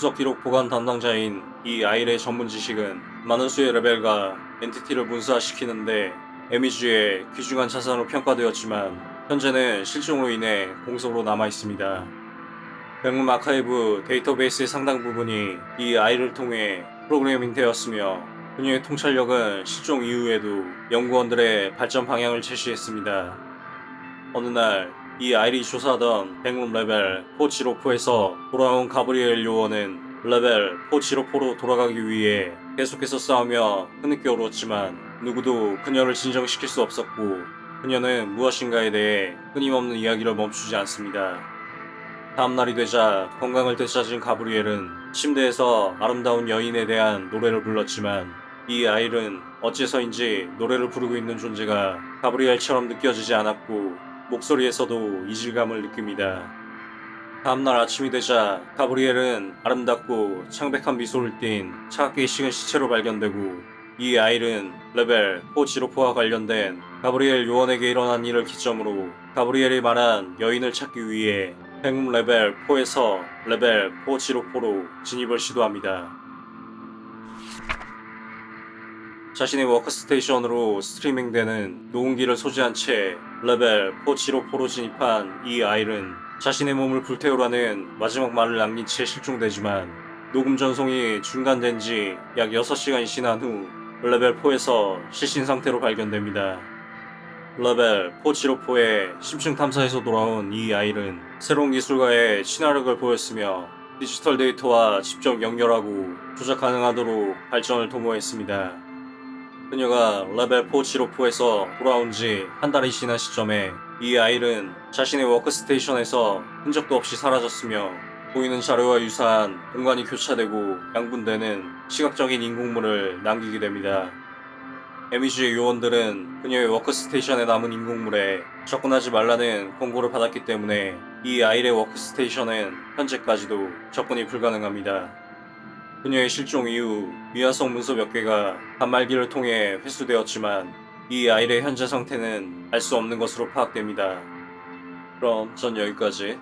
수석 기록 보관 담당자인 이 아일의 전문 지식은 많은 수의 레벨과 엔티티를 문서화시키는데 에미지의 귀중한 자산으로 평가되었지만 현재는 실종으로 인해 공석으로 남아 있습니다. 백룸 아카이브 데이터베이스의 상당 부분이 이 아이를 통해 프로그래밍 되었으며 그녀의 통찰력은 실종 이후에도 연구원들의 발전 방향을 제시했습니다. 어느 날 이 아이리 조사하던 백룸 레벨 4지로포에서 돌아온 가브리엘 요원은 레벨 4지로포로 돌아가기 위해 계속해서 싸우며 흐느껴 울었지만 누구도 그녀를 진정시킬 수 없었고 그녀는 무엇인가에 대해 끊임없는 이야기를 멈추지 않습니다. 다음날이 되자 건강을 되찾은 가브리엘은 침대에서 아름다운 여인에 대한 노래를 불렀지만 이 아이는 어째서인지 노래를 부르고 있는 존재가 가브리엘처럼 느껴지지 않았고 목소리에서도 이질감을 느낍니다. 다음날 아침이 되자 가브리엘은 아름답고 창백한 미소를 띤 차갑게 식은 시체로 발견되고 이 아이는 레벨 4지로포와 관련된 가브리엘 요원에게 일어난 일을 기점으로 가브리엘이 말한 여인을 찾기 위해 백룸 레벨 4에서 레벨 4 zero four로 진입을 시도합니다. 자신의 워크스테이션으로 스트리밍되는 녹음기를 소지한 채 레벨 4 zero four로 진입한 이 아이는 자신의 몸을 불태우라는 마지막 말을 남긴 채 실종되지만 녹음 전송이 중단된 지 약 6시간이 지난 후 레벨 4에서 실신 상태로 발견됩니다. 레벨 4 zero four의 심층 탐사에서 돌아온 이 아이는 새로운 기술과의 친화력을 보였으며 디지털 데이터와 직접 연결하고 조작 가능하도록 발전을 도모했습니다. 그녀가 레벨 4 zero four에서 돌아온 지 한 달이 지난 시점에 이 아이는 자신의 워크스테이션에서 흔적도 없이 사라졌으며 보이는 자료와 유사한 공간이 교차되고 양분되는 시각적인 인공물을 남기게 됩니다. 에미지의 요원들은 그녀의 워크스테이션에 남은 인공물에 접근하지 말라는 권고를 받았기 때문에 이 아이의 워크스테이션은 현재까지도 접근이 불가능합니다. 그녀의 실종 이후 미화성 문서 몇 개가 단말기를 통해 회수되었지만 이 아이의 현재 상태는 알 수 없는 것으로 파악됩니다. 그럼 전 여기까지.